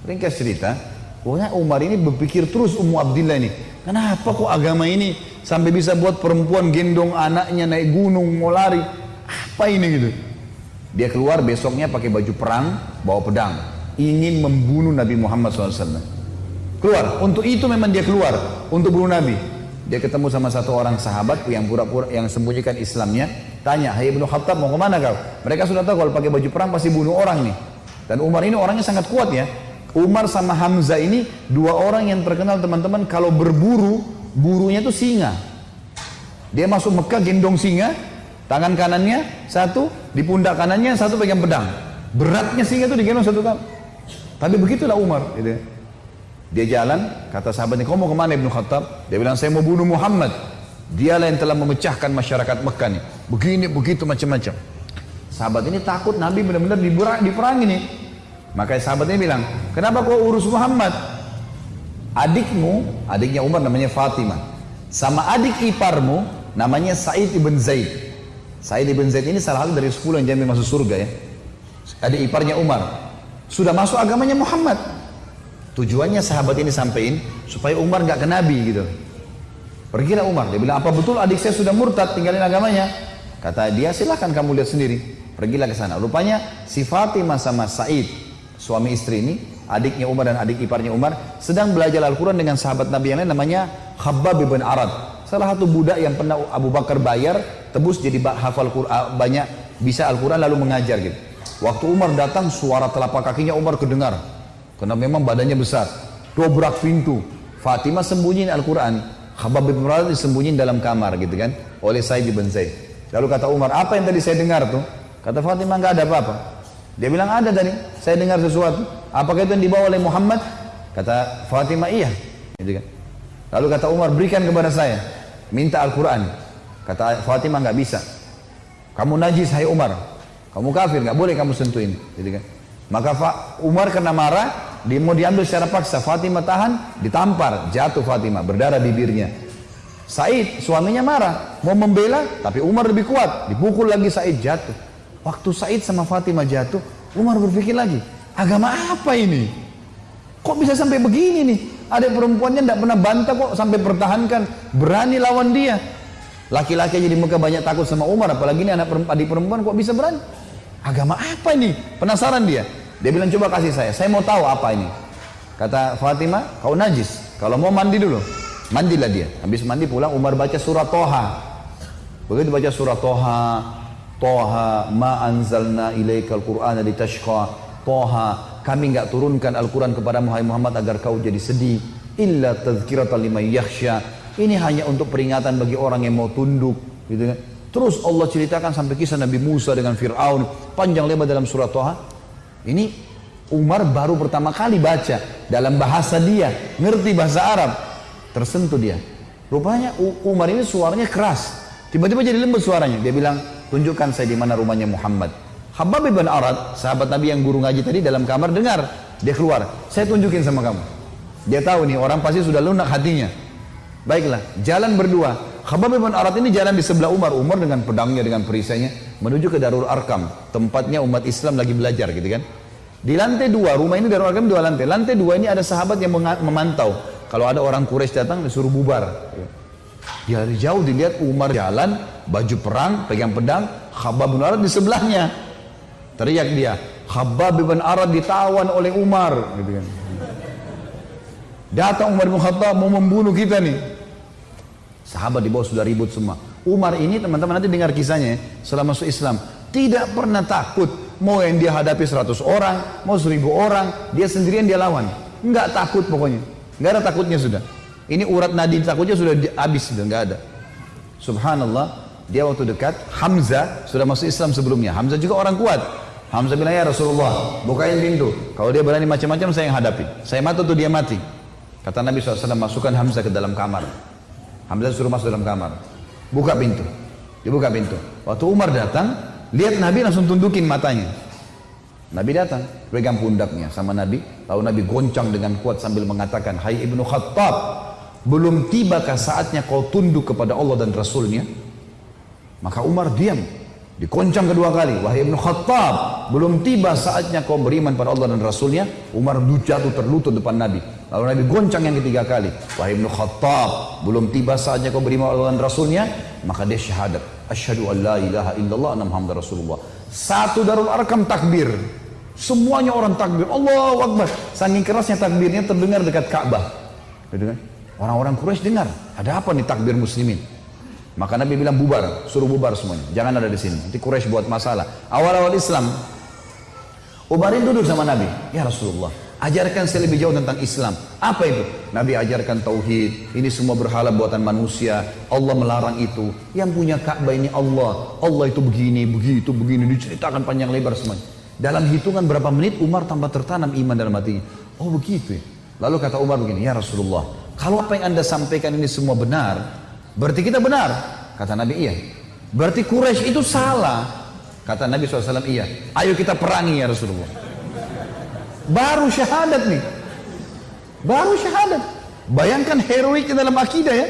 Ringkas cerita, pokoknya Umar ini berpikir terus Ummu Abdillah ini. Kenapa kok agama ini sampai bisa buat perempuan gendong anaknya naik gunung mau lari? Apa ini gitu? Dia keluar besoknya pakai baju perang, bawa pedang, ingin membunuh Nabi Muhammad SAW. Keluar, untuk itu memang dia keluar, untuk bunuh Nabi. Dia ketemu sama satu orang sahabat yang pura-pura yang sembunyikan Islamnya, tanya, "Hai Ibnu Khattab mau ke mana kau?" Mereka sudah tahu kalau pakai baju perang pasti bunuh orang nih. Dan Umar ini orangnya sangat kuat ya. Umar sama Hamzah ini dua orang yang terkenal teman-teman kalau berburu, burunya itu singa. Dia masuk Mekah gendong singa, tangan kanannya satu, di pundak kanannya satu pegang pedang. Beratnya singa itu digendong satu kali. Tapi begitulah Umar. Gitu. Dia jalan, kata sahabatnya, kau mau ke mana Ibnu Khattab? Dia bilang, saya mau bunuh Muhammad. Dialah yang telah memecahkan masyarakat Mekah nih. Begini, begitu, macam-macam. Sahabat ini takut Nabi benar-benar diperangi nih. Makanya sahabatnya bilang, kenapa kau urus Muhammad? Adikmu, adiknya Umar namanya Fatimah. Sama adik iparmu, namanya Said ibn Zaid. Said ibn Zaid ini salah satu dari 10 yang jamin masuk surga ya. Adik iparnya Umar. Sudah masuk agamanya Muhammad. Tujuannya sahabat ini sampaikan supaya Umar nggak ke Nabi gitu. Pergilah Umar. Dia bilang, apa betul adik saya sudah murtad tinggalin agamanya? Kata dia, silahkan kamu lihat sendiri. Pergilah ke sana. Rupanya si Fatimah sama Said, suami istri ini, adiknya Umar dan adik iparnya Umar, sedang belajar Al-Quran dengan sahabat Nabi yang lain namanya Khabbab bin Arad. Salah satu budak yang pernah Abu Bakar bayar, tebus jadi hafal Quran, banyak bisa Al-Quran lalu mengajar gitu. Waktu Umar datang, suara telapak kakinya Umar kedengar. Karena memang badannya besar. Dobrak pintu. Fatimah sembunyiin Al-Quran. Khabbab bin Arad disembunyiin dalam kamar gitu kan. Oleh Said bin Zaid. Lalu kata Umar, apa yang tadi saya dengar tuh? Kata Fatimah nggak ada apa-apa. Dia bilang ada tadi, saya dengar sesuatu. Apakah itu yang dibawa oleh Muhammad? Kata Fatimah iya. Gitu kan. Lalu kata Umar berikan kepada saya, minta Al-Quran. Kata Fatimah nggak bisa. Kamu najis hai Umar, kamu kafir nggak boleh kamu sentuhin. Gitu kan. Maka Umar kena marah, dia mau diambil secara paksa. Fatimah tahan, ditampar, jatuh Fatimah, berdarah bibirnya. Said suaminya marah, mau membela, tapi Umar lebih kuat, dipukul lagi Said jatuh. Waktu Said sama Fatimah jatuh, Umar berpikir lagi, agama apa ini? Kok bisa sampai begini nih? Ada perempuannya tidak pernah bantah kok sampai pertahankan, berani lawan dia. Laki-laki aja di Mekah banyak takut sama Umar, apalagi ini anak perempuan, adik perempuan kok bisa berani? Agama apa ini? Penasaran dia. Dia bilang coba kasih saya, saya mau tahu apa ini. Kata Fatimah, kau najis. Kalau mau mandi dulu, mandilah dia. Habis mandi pulang Umar baca surat Toha. Begitu baca surat Toha, Toha ma anzalna ilaikal qur'ana litashqa. Toha, kami enggak turunkan Al-Quran kepada Muhammad agar kau jadi sedih. Illa tazkiratan liman yakhsha. Ini hanya untuk peringatan bagi orang yang mau tunduk, gitu kan. Terus Allah ceritakan sampai kisah Nabi Musa dengan Fir'aun, panjang lebar dalam surat Toha. Ini Umar baru pertama kali baca dalam bahasa dia, ngerti bahasa Arab, tersentuh dia. Rupanya Umar ini suaranya keras, tiba-tiba jadi lembut suaranya. Dia bilang, tunjukkan saya di mana rumahnya Muhammad. Habab bin Arad, sahabat Nabi yang guru ngaji tadi dalam kamar dengar, dia keluar. Saya tunjukin sama kamu. Dia tahu nih orang pasti sudah lunak hatinya. Baiklah, jalan berdua. Khabab bin Arad ini jalan di sebelah Umar. Umar dengan pedangnya, dengan perisainya menuju ke Darul Arkam, tempatnya umat Islam lagi belajar gitu kan. Di lantai dua, rumah ini Darul Arkam dua lantai. Lantai dua ini ada sahabat yang memantau. Kalau ada orang Quraisy datang disuruh bubar. Dari jauh dilihat Umar jalan, baju perang, pegang pedang, Khabab bin Arad di sebelahnya. Teriak dia, Khabab bin Arad ditawan oleh Umar. Gitu kan. Datang Umar bin Khattab mau membunuh kita nih. Sahabat di bawah sudah ribut semua. Umar ini teman-teman nanti dengar kisahnya ya, setelah masuk Islam. Tidak pernah takut. Mau yang dia hadapi 100 orang, mau 1000 orang, dia sendirian dia lawan. Enggak takut pokoknya. Enggak ada takutnya sudah. Ini urat nadi takutnya sudah habis sudah enggak ada. Subhanallah, dia waktu dekat Hamzah sudah masuk Islam sebelumnya. Hamzah juga orang kuat. Hamzah bilang ya Rasulullah, bukain pintu. Kalau dia berani macam-macam saya yang hadapi. Saya mati tuh dia mati. Kata Nabi SAW masukkan Hamzah ke dalam kamar. Hamzah suruh masuk dalam kamar. Buka pintu. Dibuka pintu. Waktu Umar datang, lihat Nabi langsung tundukin matanya. Nabi datang, pegang pundaknya sama Nabi. Lalu Nabi goncang dengan kuat sambil mengatakan, Hai Ibnu Khattab, belum tibakah saatnya kau tunduk kepada Allah dan Rasulnya? Maka Umar diam. Dikoncang kedua kali. Wahai Ibnu Khattab, belum tiba saatnya kau beriman pada Allah dan Rasulnya. Umar jatuh terlutut depan Nabi. Lalu Nabi goncang yang ketiga kali. Wahai Ibn Khattab, belum tiba saatnya kau beriman pada Allah dan Rasulnya. Maka dia syahadat. Asyhadu an la ilaha illallah anna Muhammad Rasulullah. Satu darul arkam takbir. Semuanya orang takbir. Allahu Akbar. Saking kerasnya takbirnya terdengar dekat Ka'bah. Kan? Orang-orang Quraisy dengar. Ada apa nih takbir muslimin? Maka Nabi bilang bubar, suruh bubar semuanya. Jangan ada di sini. Nanti Quraisy buat masalah. Awal-awal Islam, Ubarin duduk sama Nabi. Ya Rasulullah, ajarkan saya lebih jauh tentang Islam. Apa itu? Nabi ajarkan tauhid. Ini semua berhala buatan manusia. Allah melarang itu. Yang punya Ka'bah ini Allah. Allah itu begini, begitu, begini. Diceritakan panjang lebar semuanya. Dalam hitungan berapa menit Umar tambah tertanam iman dalam hatinya. Oh begitu ya. Lalu kata Umar begini, ya Rasulullah, kalau apa yang anda sampaikan ini semua benar, Berarti kita benar. Kata Nabi iya. Berarti Quraisy itu salah. Kata Nabi SAW iya. Ayo kita perangi ya Rasulullah. Baru syahadat nih. Baru syahadat. Bayangkan heroiknya dalam akidah ya.